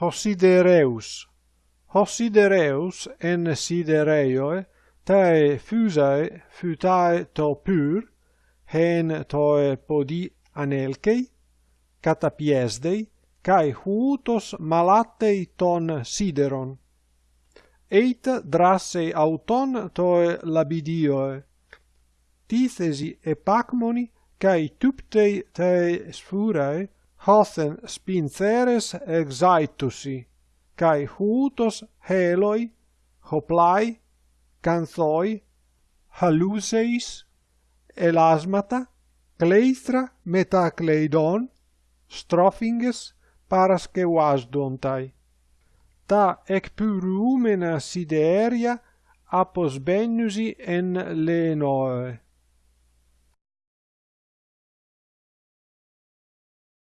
hosidereus. Hosidereus en sidereioe, tae fusae futae to pur, hen toe podi anelkei, catapiesdei, kai hutos malatei ton sideron. Eit drasse auton toe labidioe. Tithesi epacmoni, kai tuptei tae sfurae, Hothen spinceres exaitusi, kai hutos heloi, hoplai, canthoi, haluseis, elasmata, kleistra metacleidon, strophinges parasque wasdontai Ta ecpyrumena sideria apos benusi en lenoe.